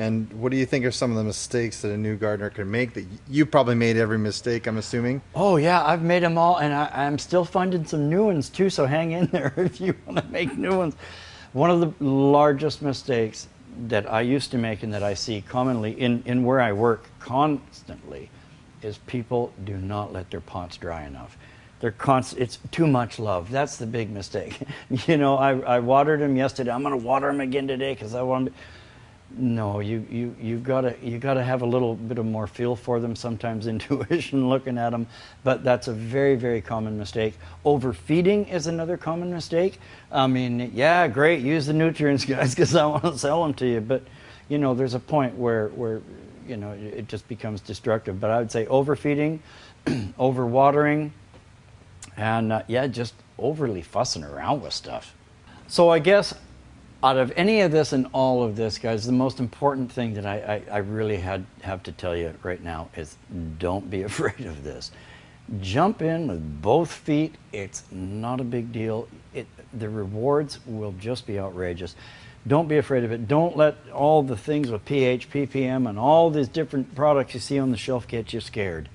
And what do you think are some of the mistakes that a new gardener can make? That you probably made every mistake, I'm assuming. Oh yeah, I've made them all, and I, am still finding some new ones too. So hang in there if you want to make new ones. One of the largest mistakes that I used to make and that I see commonly in, in where I work constantly is people do not let their pots dry enough. They're const- it's too much love. That's the big mistake. you know, I, I watered them yesterday. I'm going to water them again today because I want to. No, you you you gotta you gotta have a little bit of more feel for them. Sometimes intuition looking at them, but that's a very very common mistake. Overfeeding is another common mistake. I mean, yeah, great, use the nutrients, guys, because I want to sell them to you. But you know, there's a point where where you know it just becomes destructive. But I would say overfeeding, overwatering, and uh, yeah, just overly fussing around with stuff. So I guess out of any of this and all of this, guys, the most important thing that I, I, I, really had have to tell you right now is don't be afraid of this. Jump in with both feet. It's not a big deal. It, the rewards will just be outrageous. Don't be afraid of it. Don't let all the things with pH, ppm, and all these different products you see on the shelf get you scared.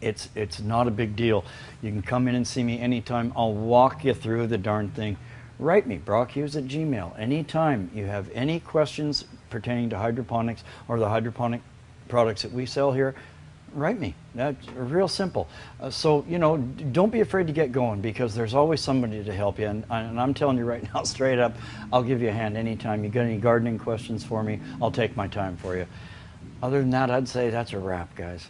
It's, it's not a big deal. You can come in and see me anytime. I'll walk you through the darn thing write me, brockhughes at gmail. Anytime you have any questions pertaining to hydroponics or the hydroponic products that we sell here, write me. That's real simple. Uh, so, you know, don't be afraid to get going because there's always somebody to help you. And, and, I'm telling you right now, straight up, I'll give you a hand anytime. You got any gardening questions for me, I'll take my time for you. Other than that, I'd say that's a wrap, guys.